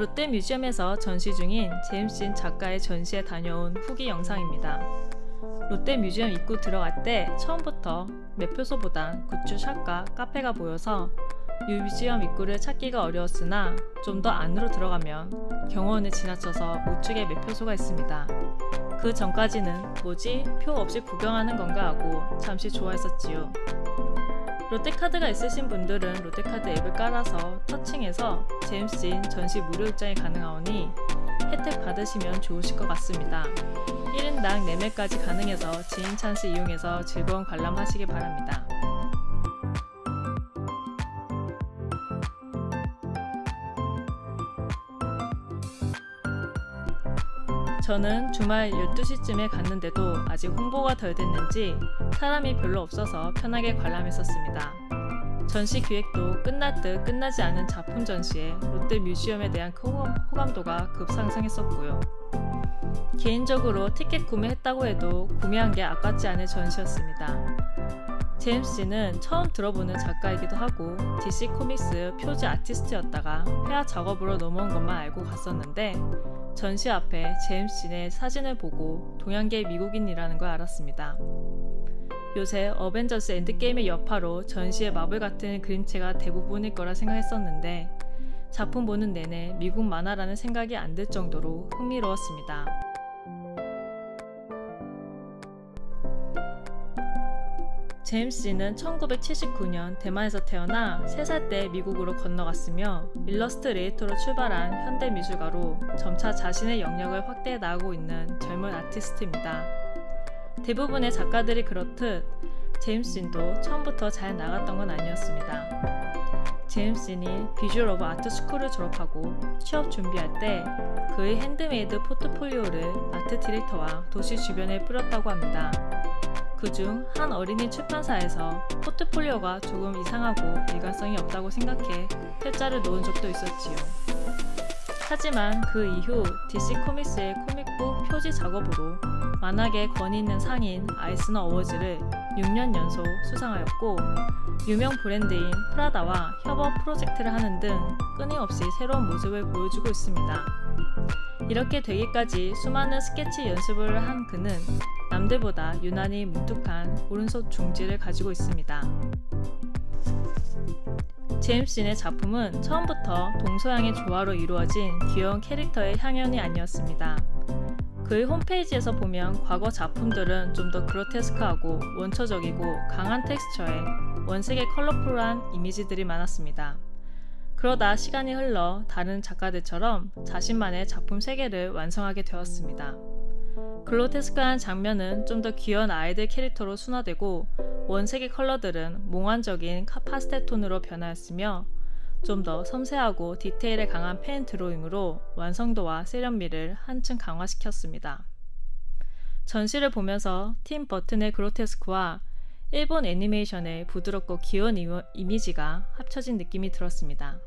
롯데 뮤지엄에서 전시 중인 제임스 진 작가의 전시에 다녀온 후기 영상입니다. 롯데 뮤지엄 입구 들어갈 때 처음부터 매표소보단 goods shop과 카페가 보여서 museum 입구를 찾기가 어려웠으나 좀 더 안으로 들어가면 경호원을 지나쳐서 우측에 매표소가 있습니다. 그 전까지는 뭐지? 표 없이 구경하는 건가 하고 잠시 좋아했었지요. 롯데카드가 있으신 분들은 롯데카드 앱을 깔아서 touching해서 제임스 진 전시 무료 입장이 가능하오니 혜택 받으시면 좋으실 것 같습니다. 1인당 4매까지 가능해서 지인 찬스 이용해서 즐거운 관람하시기 바랍니다. 저는 주말 12시쯤에 갔는데도 아직 홍보가 덜 됐는지 사람이 별로 없어서 편하게 관람했었습니다. 전시 기획도 끝날 듯 끝나지 않은 작품 전시에 롯데 뮤지엄에 대한 호감도가 급상승했었고요. 개인적으로 티켓 구매했다고 해도 구매한 게 아깝지 않을 전시였습니다. 제임스는 처음 들어보는 작가이기도 하고 DC 코믹스 표지 아티스트였다가 회화 작업으로 넘어온 것만 알고 갔었는데 전시 앞에 제임스의 사진을 보고 동양계 미국인이라는 걸 알았습니다. 요새 어벤져스 엔드게임의 여파로 전시의 마블 같은 그림체가 대부분일 거라 생각했었는데 작품 보는 내내 미국 만화라는 생각이 안 들 정도로 흥미로웠습니다. 제임스는 1979년 대만에서 태어나 3살 때 미국으로 건너갔으며 일러스트레이터로 출발한 현대 미술가로 점차 자신의 영역을 확대해 나가고 있는 젊은 아티스트입니다. 대부분의 작가들이 그렇듯 제임스 진도 처음부터 잘 나갔던 건 아니었습니다. 제임스 진이 Visual of Art School을 졸업하고 취업 준비할 때 그의 핸드메이드 포트폴리오를 아트 디렉터와 도시 주변에 뿌렸다고 합니다. 그중 한 어린이 출판사에서 포트폴리오가 조금 이상하고 일관성이 없다고 생각해 퇴짜를 놓은 적도 있었지요. 하지만 그 이후 DC 코믹스의 comic book 표지 작업으로 만화계 권위 있는 상인 아이스너 어워즈를 6년 연속 수상하였고 유명 브랜드인 프라다와 협업 프로젝트를 하는 등 끊임없이 새로운 모습을 보여주고 있습니다. 이렇게 되기까지 수많은 스케치 연습을 한 그는 남들보다 유난히 뭉툭한 오른손 중지를 가지고 있습니다. 제임스인의 작품은 처음부터 동서양의 조화로 이루어진 귀여운 캐릭터의 향연이 아니었습니다. 그의 홈페이지에서 보면 과거 작품들은 좀 더 그로테스크하고 원초적이고 강한 텍스처에 원색의 컬러풀한 이미지들이 많았습니다. 그러다 시간이 흘러 다른 작가들처럼 자신만의 작품 세계를 완성하게 되었습니다. 그로테스크한 장면은 좀 더 귀여운 아이들 캐릭터로 순화되고 원색의 컬러들은 몽환적인 파스텔 톤으로 변하였으며 좀 더 섬세하고 디테일에 강한 pen drawing으로 완성도와 세련미를 한층 강화시켰습니다. 전시를 보면서 팀 버튼의 그로테스크와 일본 애니메이션의 부드럽고 귀여운 이미지가 합쳐진 느낌이 들었습니다.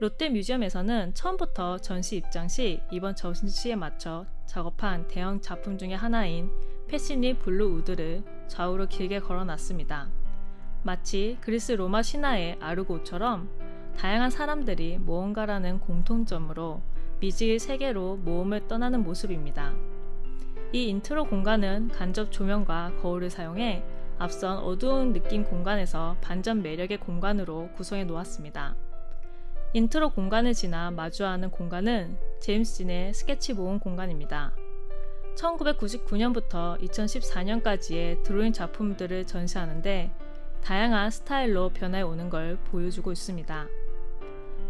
롯데 뮤지엄에서는 처음부터 전시 입장 시 이번 전시에 맞춰 작업한 대형 작품 중의 하나인 Passage Blue Wood를 좌우로 길게 걸어놨습니다. 마치 그리스 로마 신화의 아르고처럼 다양한 사람들이 무언가라는 공통점으로 미지의 세계로 모험을 떠나는 모습입니다. 이 인트로 공간은 간접 조명과 거울을 사용해 앞선 어두운 느낌 공간에서 반전 매력의 공간으로 구성해 놓았습니다. 인트로 공간을 지나 마주하는 공간은 제임스 진의 스케치 모음 공간입니다. 1999년부터 2014년까지의 드로잉 작품들을 전시하는데 다양한 스타일로 변화해 오는 걸 보여주고 있습니다.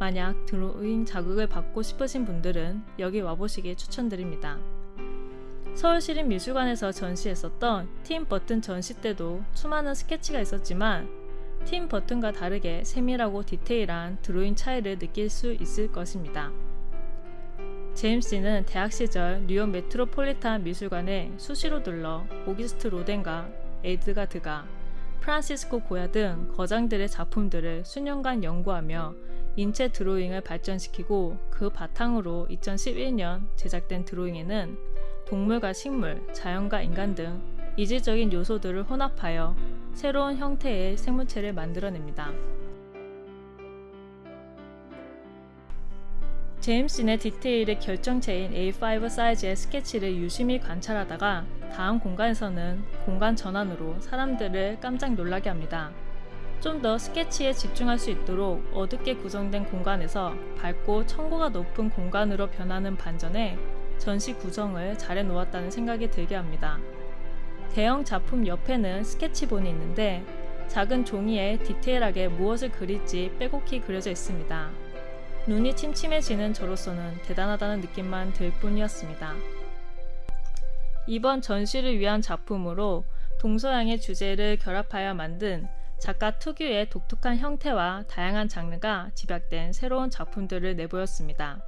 만약 드로잉 자극을 받고 싶으신 분들은 여기 와보시길 추천드립니다. 서울시립미술관에서 전시했었던 팀 버튼 전시 때도 수많은 스케치가 있었지만 팀 버튼과 다르게 세밀하고 디테일한 드로잉 차이를 느낄 수 있을 것입니다. 제임스는 대학 시절 뉴욕 메트로폴리탄 미술관에 수시로 들러 오귀스트 로댕과 에드가 드가, 프란시스코 고야 등 거장들의 작품들을 수년간 연구하며 인체 드로잉을 발전시키고 그 바탕으로 2011년 제작된 드로잉에는 동물과 식물, 자연과 인간 등 이질적인 요소들을 혼합하여 새로운 형태의 생물체를 만들어냅니다. 제임슨의 디테일의 결정체인 A5 사이즈의 스케치를 유심히 관찰하다가 다음 공간에서는 공간 전환으로 사람들을 깜짝 놀라게 합니다. 좀 더 스케치에 집중할 수 있도록 어둡게 구성된 공간에서 밝고 청고가 높은 공간으로 변하는 반전에 전시 구성을 잘 해 놓았다는 생각이 들게 합니다. 대형 작품 옆에는 스케치본이 있는데 작은 종이에 디테일하게 무엇을 그릴지 빼곡히 그려져 있습니다. 눈이 침침해지는 저로서는 대단하다는 느낌만 들 뿐이었습니다. 이번 전시를 위한 작품으로 동서양의 주제를 결합하여 만든 작가 특유의 독특한 형태와 다양한 장르가 집약된 새로운 작품들을 내보였습니다.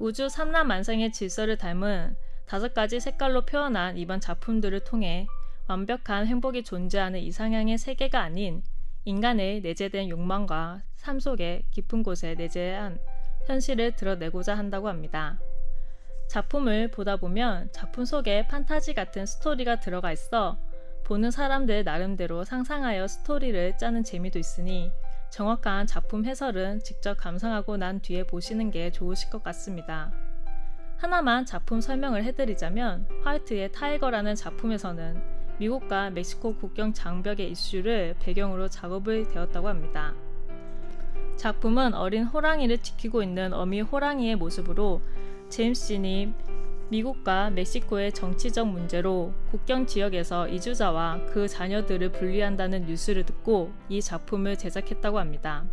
우주 삼라만상의 질서를 닮은 다섯 가지 색깔로 표현한 이번 작품들을 통해 완벽한 행복이 존재하는 이상향의 세계가 아닌 인간의 내재된 욕망과 삶 속의 깊은 곳에 내재한 현실을 드러내고자 한다고 합니다. 작품을 보다 보면 작품 속에 판타지 같은 스토리가 들어가 있어 보는 사람들 나름대로 상상하여 스토리를 짜는 재미도 있으니 정확한 작품 해설은 직접 감상하고 난 뒤에 보시는 게 좋으실 것 같습니다. 하나만 작품 설명을 해드리자면 화이트의 타이거라는 작품에서는 미국과 멕시코 국경 장벽의 이슈를 배경으로 작업을 되었다고 합니다. 작품은 어린 호랑이를 지키고 있는 어미 호랑이의 모습으로 제임스 진이 미국과 멕시코의 정치적 문제로 국경 지역에서 이주자와 그 자녀들을 분리한다는 뉴스를 듣고 이 작품을 제작했다고 합니다.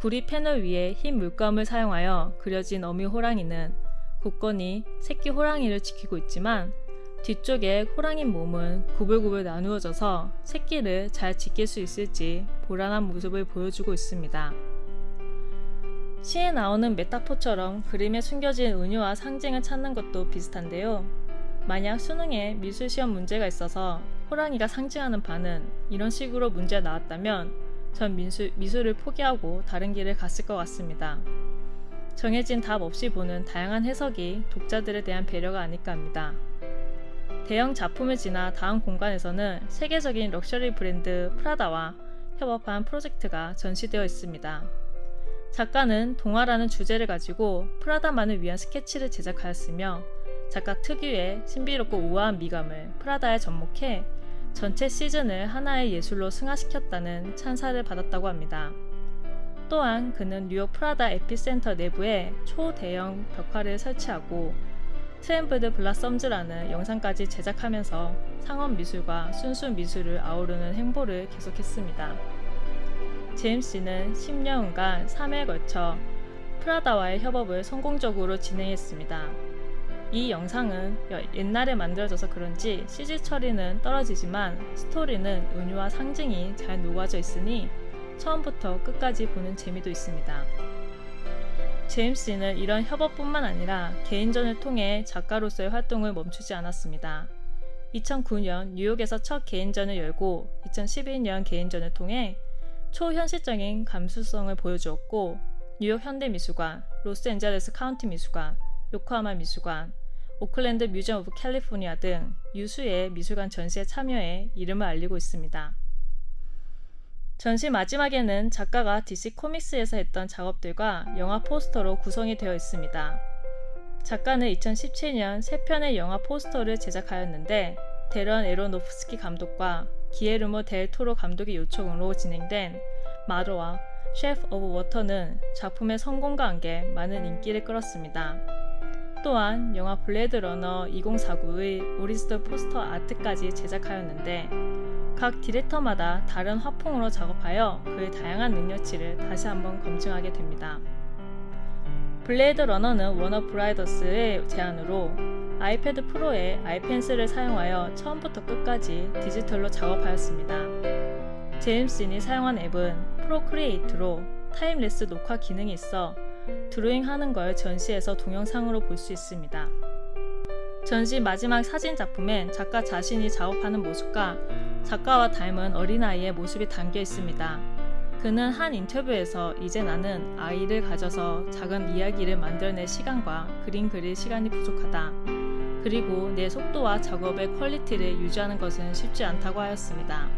구리 패널 위에 흰 물감을 사용하여 그려진 어미 호랑이는 굳건히 새끼 호랑이를 지키고 있지만 뒤쪽에 호랑이 몸은 구불구불 나누어져서 새끼를 잘 지킬 수 있을지 불안한 모습을 보여주고 있습니다. 시에 나오는 메타포처럼 그림에 숨겨진 은유와 상징을 찾는 것도 비슷한데요. 만약 수능에 미술시험 문제가 있어서 호랑이가 상징하는 바는 이런 식으로 문제가 나왔다면 전 미술, 미술을 포기하고 다른 길을 갔을 것 같습니다. 정해진 답 없이 보는 다양한 해석이 독자들에 대한 배려가 아닐까 합니다. 대형 작품을 지나 다음 공간에서는 세계적인 럭셔리 브랜드 프라다와 협업한 프로젝트가 전시되어 있습니다. 작가는 동화라는 주제를 가지고 프라다만을 위한 스케치를 제작하였으며 작가 특유의 신비롭고 우아한 미감을 프라다에 접목해 전체 시즌을 하나의 예술로 승화시켰다는 찬사를 받았다고 합니다. 또한 그는 뉴욕 프라다 Epicenter 내부에 초대형 벽화를 설치하고 Trembled Blossoms라는 영상까지 제작하면서 상업 미술과 순수 미술을 아우르는 행보를 계속했습니다. 제임스는 10년간 3회에 걸쳐 프라다와의 협업을 성공적으로 진행했습니다. 이 영상은 옛날에 만들어져서 그런지 CG 처리는 떨어지지만 스토리는 은유와 상징이 잘 녹아져 있으니 처음부터 끝까지 보는 재미도 있습니다. 제임스는 이런 협업뿐만 아니라 개인전을 통해 작가로서의 활동을 멈추지 않았습니다. 2009년 뉴욕에서 첫 개인전을 열고 2011년 개인전을 통해 초현실적인 감수성을 보여주었고 뉴욕 현대미술관, 로스앤젤레스 카운티 미술관, 요코하마 미술관, Oakland Museum of California 등 유수의 미술관 전시에 참여해 이름을 알리고 있습니다. 전시 마지막에는 작가가 DC 코믹스에서 했던 작업들과 영화 포스터로 구성이 되어 있습니다. 작가는 2017년 3편의 영화 포스터를 제작하였는데 대런 애러노프스키 감독과 기예르모 델 토로 감독의 요청으로 진행된 Mother와 Shape of Water는 작품의 성공과 함께 많은 인기를 끌었습니다. 또한 영화 Blade Runner 2049의 오리지널 포스터 아트까지 제작하였는데 각 디렉터마다 다른 화풍으로 작업하여 그의 다양한 능력치를 다시 한번 검증하게 됩니다. Blade Runner는 워너 브라더스의 제안으로 아이패드 프로에 아이펜슬을 사용하여 처음부터 끝까지 디지털로 작업하였습니다. 제임스 진이 사용한 앱은 Procreate로 time-lapse 녹화 기능이 있어 드로잉 하는 걸 전시에서 동영상으로 볼 수 있습니다. 전시 마지막 사진 작품엔 작가 자신이 작업하는 모습과 작가와 닮은 어린아이의 모습이 담겨 있습니다. 그는 한 인터뷰에서 이제 나는 아이를 가져서 작은 이야기를 만들어낼 시간과 그림 그릴 시간이 부족하다. 그리고 내 속도와 작업의 퀄리티를 유지하는 것은 쉽지 않다고 하였습니다.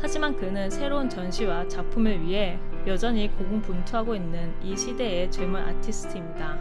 하지만 그는 새로운 전시와 작품을 위해 여전히 고군분투하고 있는 이 시대의 젊은 아티스트입니다.